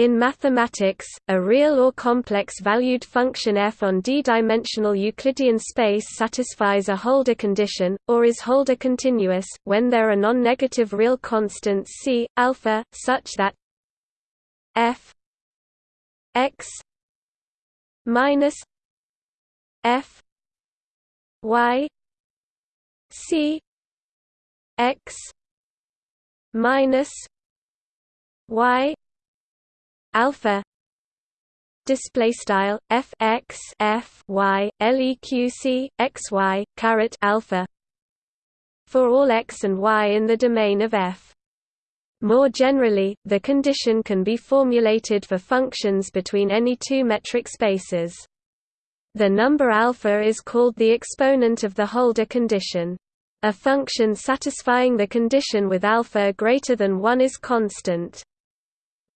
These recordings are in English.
In mathematics, a real or complex-valued function f on d-dimensional Euclidean space satisfies a Holder condition, or is Holder continuous, when there are non-negative real constants c, alpha, such that f x minus f y c x minus y alpha. Display style f x f y leq x y caret alpha. For all x and y in the domain of f. More generally the condition can be formulated for functions between any two metric spaces. The number alpha is called the exponent of the Holder condition. A function satisfying the condition with alpha greater than 1 is constant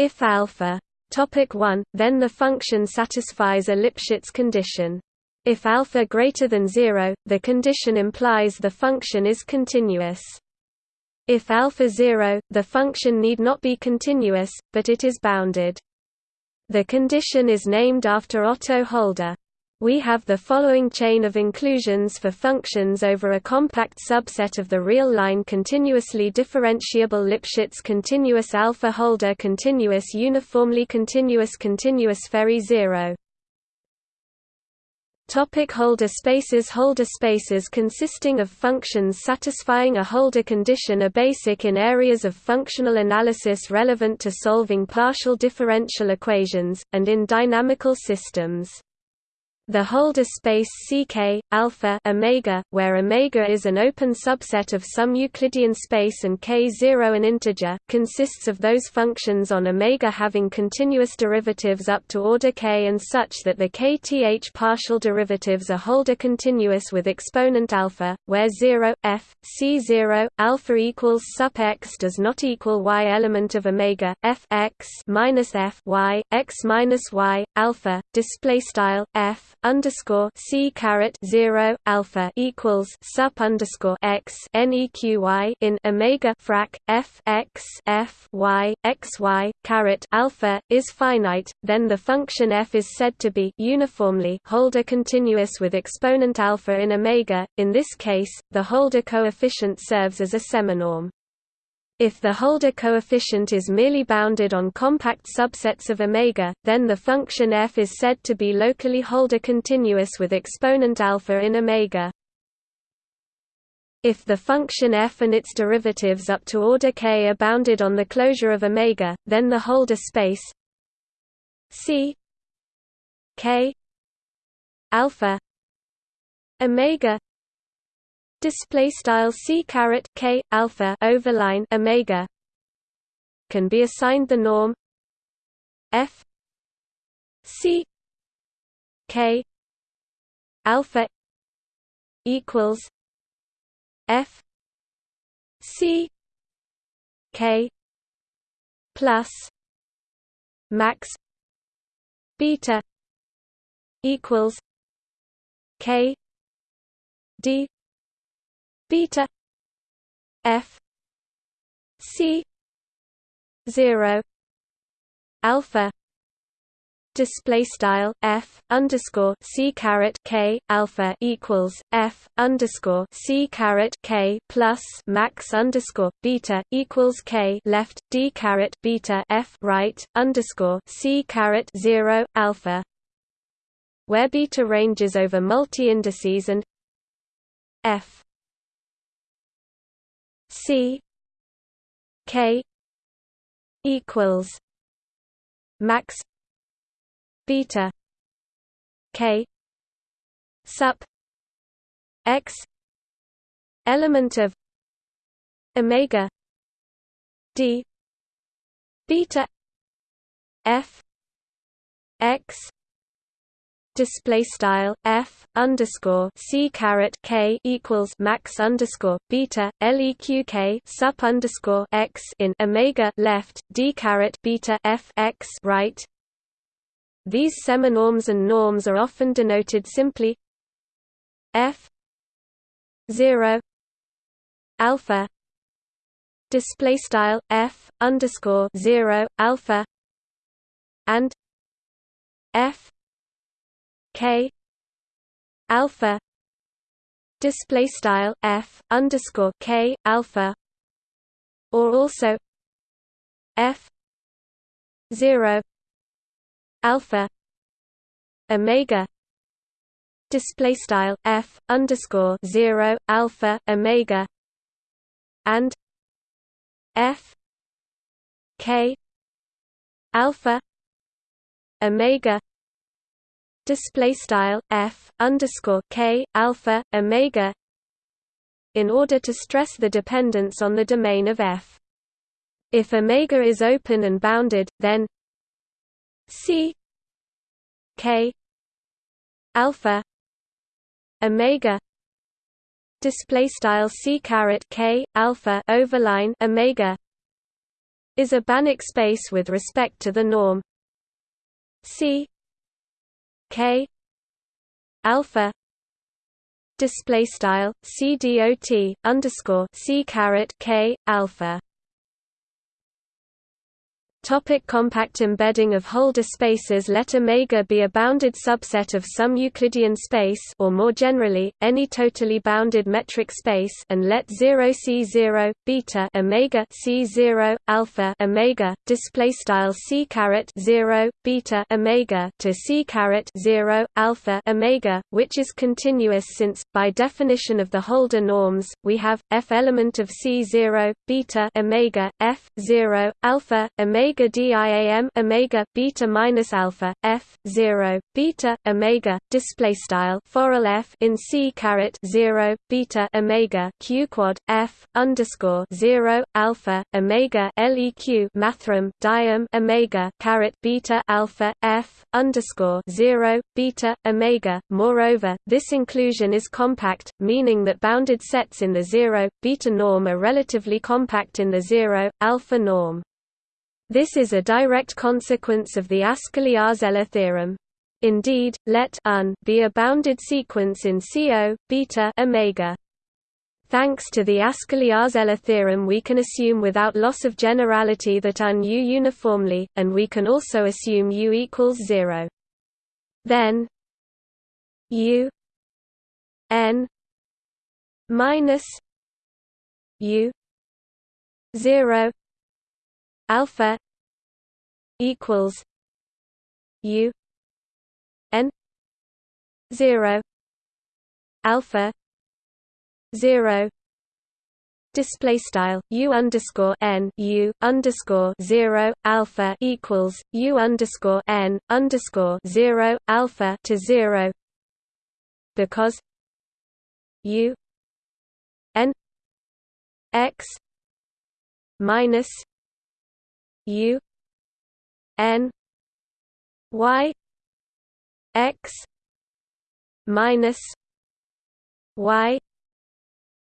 if alpha topic 1, then the function satisfies a Lipschitz condition. If alpha greater than 0, the condition implies the function is continuous. If alpha 0, the function need not be continuous, but it is bounded. The condition is named after Otto Holder. We have the following chain of inclusions for functions over a compact subset of the real line continuously differentiable Lipschitz continuous alpha Holder continuous uniformly continuous continuous Ferri zero. Topic Holder spaces Holder spaces consisting of functions satisfying a Holder condition are basic in areas of functional analysis relevant to solving partial differential equations, and in dynamical systems. The Holder space Ck, alpha omega, where omega is an open subset of some Euclidean space and k0 an integer, consists of those functions on omega having continuous derivatives up to order k and such that the kth partial derivatives are Holder continuous with exponent alpha, where 0 f c0 alpha equals sup x does not equal y element of omega f x minus f y x minus y alpha display style f underscore c caret zero alpha equals sup underscore x neqy in omega frac f x f y x y caret alpha is finite, then the function f is said to be uniformly Holder continuous with exponent alpha in omega. In this case, the Holder coefficient serves as a seminorm. If the Holder coefficient is merely bounded on compact subsets of omega, then the function f is said to be locally Holder continuous with exponent alpha in omega. If the function f and its derivatives up to order k are bounded on the closure of omega, then the Holder space c k alpha omega display style c caret k alpha overline omega. Can be assigned the norm. F. C. K. Alpha equals f. C. K. Plus max beta equals k d beta f c 0 alpha display style f underscore c caret k alpha equals f underscore c caret k plus max underscore beta equals k left d caret beta f right underscore c caret zero alpha. Where beta ranges over multi indices and f C K equals max beta K sup X element of omega D beta F X display style f underscore c caret k equals max underscore beta leq sup underscore x in omega left d caret beta f x right. These seminorms and norms are often denoted simply f zero alpha display style f underscore zero alpha and f k. Alpha. Display style f underscore k alpha. Or also f 0 alpha. Omega. Display style f underscore 0 alpha omega. And f k alpha omega display style f underscore k alpha omega in order to stress the dependence on the domain of f. If omega is open and bounded, then c k alpha omega display style c caret k alpha overline omega is a Banach space with respect to the norm c k. Alpha. Display style c dot underscore c caret k alpha Topic compact embedding of Holder spaces Let omega be a bounded subset of some Euclidean space or more generally, any totally bounded metric space and let 0 C0 beta omega C0 alpha omega display style C caret 0 beta omega to C caret 0 alpha omega which is continuous since by definition of the Holder norms we have f element of C0 beta omega f 0 alpha omega omega diam omega beta minus alpha f 0 beta omega display style forall f in c caret 0 beta omega q quad f underscore 0 alpha omega leq mathrm diam omega caret beta alpha f underscore 0 beta omega. Moreover this inclusion is compact meaning that bounded sets in the 0 beta norm are relatively compact in the 0 alpha norm this is a direct consequence of the Ascoli-Arzelà theorem. Indeed, let un be a bounded sequence in CO beta omega. Thanks to the Ascoli-Arzelà theorem we can assume without loss of generality that un U uniformly, and we can also assume U equals 0. Then U n minus U 0 alpha equals u n 0 alpha 0 Display style u underscore n u underscore zero alpha equals u underscore n underscore zero alpha to zero because u n x minus U N Y X minus Y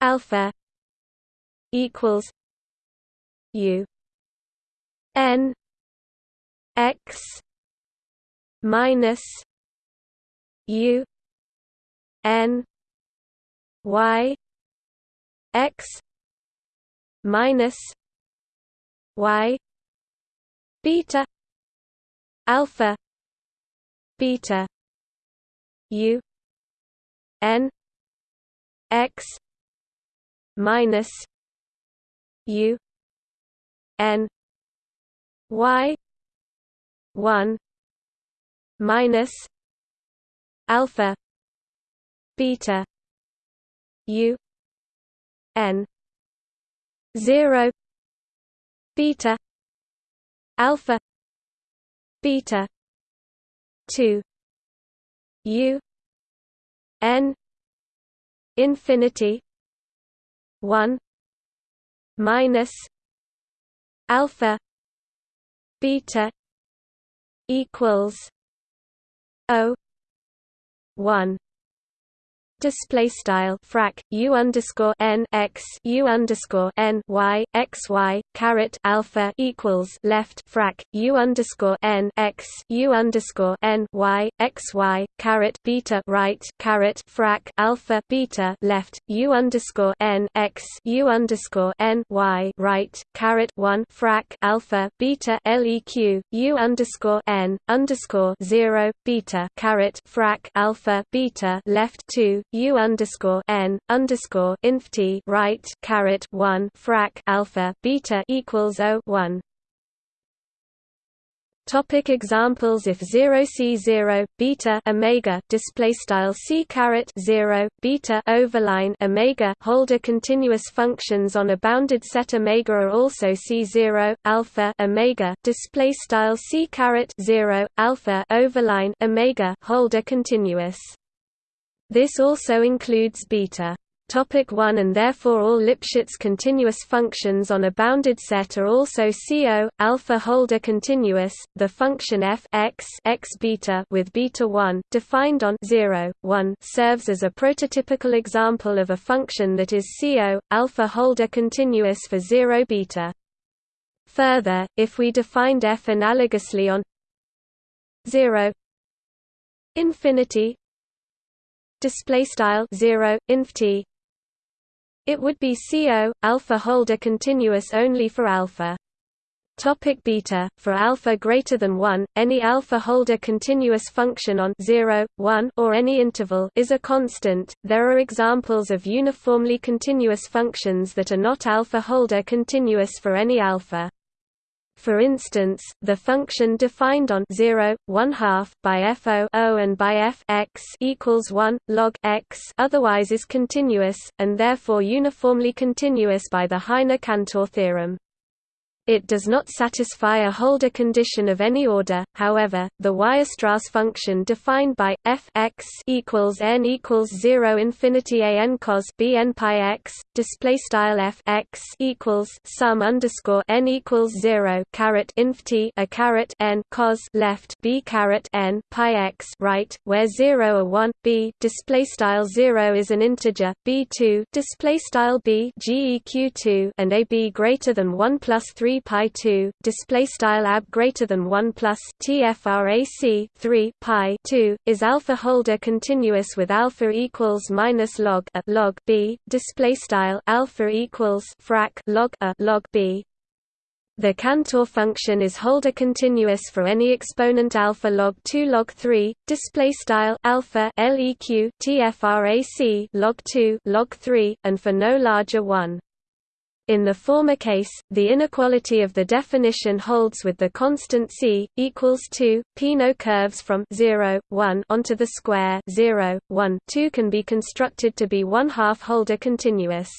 alpha equals U N X minus U N Y X minus Y beta alpha. Beta u. N. X. Minus. U. N. Y. 1 minus. Alpha. Beta. U. N. 0 beta alpha beta 2 u n infinity 1 minus alpha beta equals o 1 display style frac u underscore n x u underscore n y x y caret alpha equals left frac u underscore n x u underscore n y x y caret beta right caret frac alpha beta left u underscore n x u underscore n y right caret one frac alpha beta leq u underscore n underscore zero beta caret frac alpha beta left two u underscore n underscore inf t right caret one frac alpha beta equals o one. Topic examples If 0 c 0 beta omega display style c caret 0 beta overline omega hold a continuous functions on a bounded set omega are also c0 alpha omega display style c caret 0 alpha overline omega hold a continuous this also includes beta. Topic 1 and therefore all Lipschitz continuous functions on a bounded set are also CO alpha holder continuous. The function f x x beta with beta 1 defined on 0 1 serves as a prototypical example of a function that is CO alpha holder continuous for 0 beta. Further, if we defined f analogously on 0 infinity display style 0 inf t it would be CO alpha holder continuous only for alpha Topic beta For alpha greater than 1, any alpha holder continuous function on 0, 1 or any interval is a constant. There are examples of uniformly continuous functions that are not alpha holder continuous for any alpha. For instance, the function defined on 0, 1 half by f o, o and by f x equals 1 log x otherwise is continuous and therefore uniformly continuous by the Heine-Cantor theorem. It does not satisfy a holder condition of any order. However, the Weierstrass function defined by f x equals n equals zero infinity a n cos b n pi x display style f x equals sum underscore n equals zero caret inf t a caret n cos left b caret n pi x right, where zero a one b display style zero is an integer b two display style b geq two and a b greater than one plus three pi 2 display style ab greater than 1 plus tfrac 3 pi 2 is alpha holder continuous with alpha equals minus log a log b display style alpha equals frac log a log b. The Cantor function is holder continuous for any exponent alpha log 2 log 3 display style alpha leq tfrac log 2 log 3 and for no larger 1 in the former case, the inequality of the definition holds with the constant c equals 2. Peano curves from 0, 1 onto the square 0, 1, 2 can be constructed to be one half holder continuous.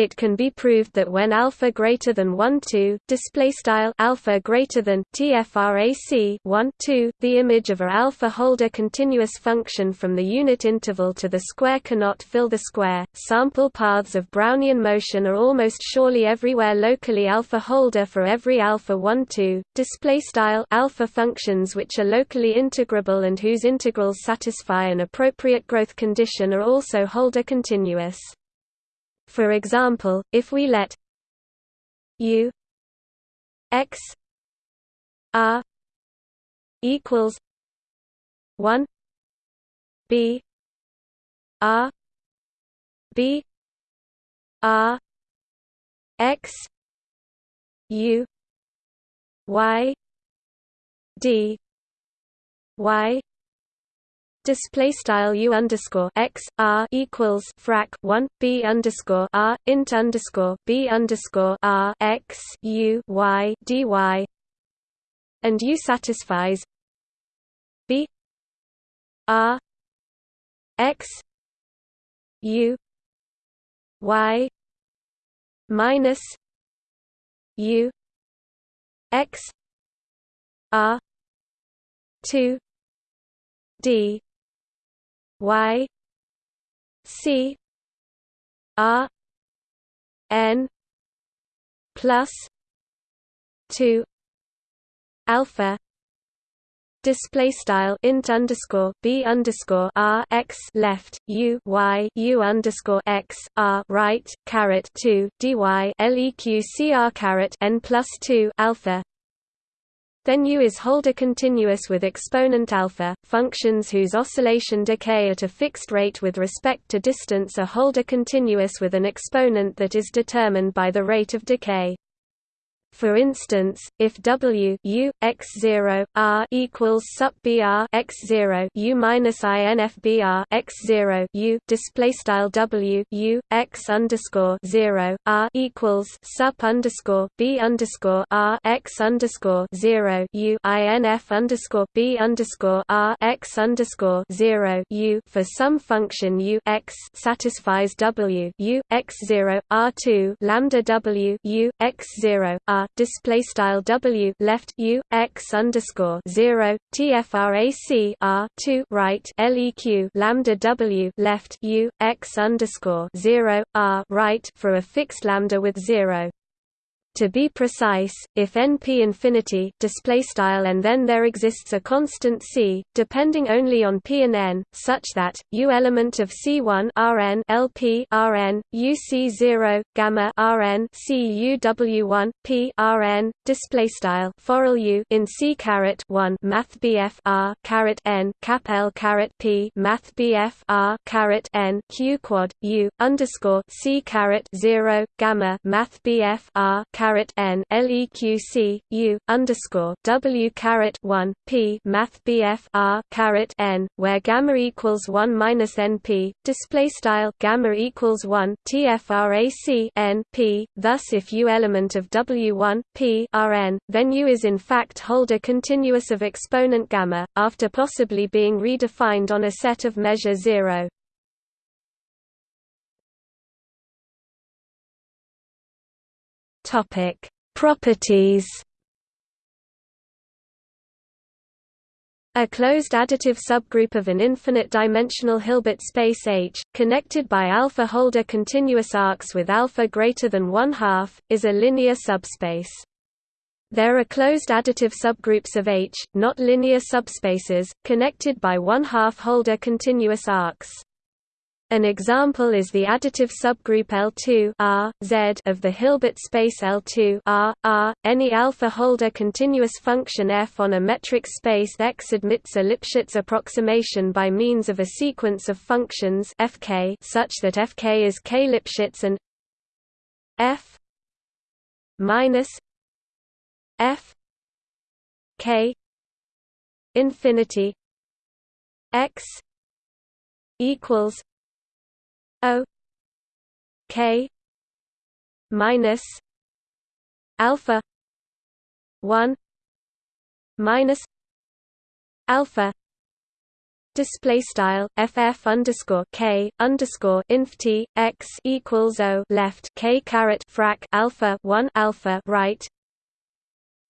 It can be proved that when alpha greater than 1 2 display style alpha greater than tfrac 1 2 the image of a alpha holder continuous function from the unit interval to the square cannot fill the square. Sample paths of Brownian motion are almost surely everywhere locally alpha holder for every alpha 1 2 display style alpha functions which are locally integrable and whose integrals satisfy an appropriate growth condition are also holder continuous. For example, if we let u x r equals 1 b r b r x u y d y display style u underscore x r equals frac 1 b underscore r int underscore b underscore r x u y dy and u satisfies b r x u y minus u x r 2 d y c r n plus 2 alpha display style int underscore b underscore r x left u y u underscore x r right caret two dy leq cr caret n plus two alpha. Then U is Holder continuous with exponent alpha. Functions whose oscillation decay at a fixed rate with respect to distance are Holder continuous with an exponent that is determined by the rate of decay. For instance, if W U x zero R equals sup BR x zero U minus INF BR x zero U display style W U x underscore zero R equals sup underscore B underscore R x underscore zero U INF underscore B underscore R x underscore zero U. For some function U x satisfies W U x zero R two lambda W U x zero R display style W left U x underscore zero tfrac R two right leq lambda W left U x underscore zero R right for a fixed lambda with zero to be precise, if np infinity display style and then there exists a constant c, depending only on p and n, such that u element of c1 Rn LP Rn uc0 gamma Rn cuw1 p Rn display style for u in c caret 1 math bf r caret n cap l caret p math bf r caret n q quad u underscore c caret 0 gamma math bf r caret n leq u underscore w caret 1 p math bf r caret n where gamma equals 1 minus np display style gamma equals 1 tfrac n p thus if u element of w1 p rn then u is in fact Holder continuous of exponent gamma after possibly being redefined on a set of measure 0 Topic: Properties. A closed additive subgroup of an infinite-dimensional Hilbert space H, connected by alpha Holder continuous arcs with alpha greater than one half, is a linear subspace. There are closed additive subgroups of H, not linear subspaces, connected by one half Holder continuous arcs. An example is the additive subgroup L2 R, Z of the Hilbert space L2 R, R. Any alpha Holder continuous function f on a metric space X admits a Lipschitz approximation by means of a sequence of functions Fk such that Fk is K Lipschitz and f minus f k infinity x equals O K minus alpha one minus alpha display style ff underscore k underscore inf t x equals o left k caret frac alpha one alpha right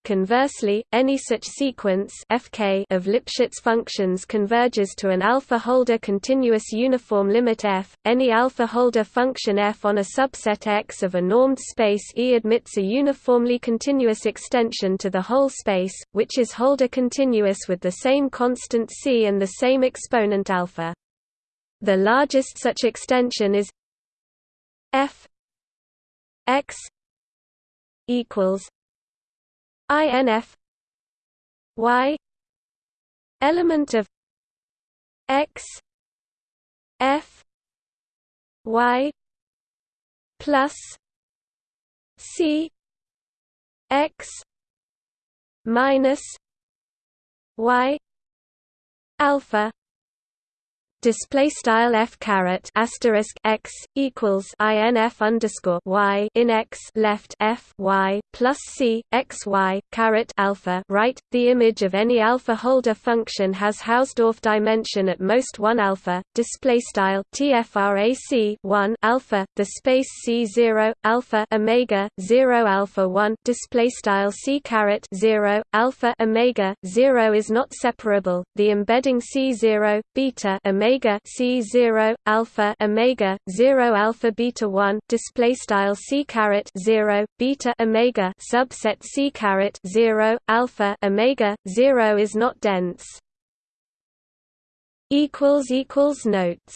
Conversely, any such sequence Fk of Lipschitz functions converges to an alpha Holder continuous uniform limit f. Any alpha Holder function f on a subset X of a normed space E admits a uniformly continuous extension to the whole space, which is Holder continuous with the same constant c and the same exponent alpha. The largest such extension is f x equals INF Y element of X F Y plus C X minus Y alpha display style f caret asterisk x equals inf underscore y in x left f y plus c x y caret alpha right. The image of any alpha Holder function has Hausdorff dimension at most one alpha. Display style tfrac one alpha. The space c zero alpha omega zero alpha one display style c caret zero alpha omega zero is not separable. The embedding c zero beta omega omega c 0 alpha omega 0 alpha beta 1 display style c caret 0 beta omega subset c caret 0 alpha omega 0 is not dense. Equals equals notes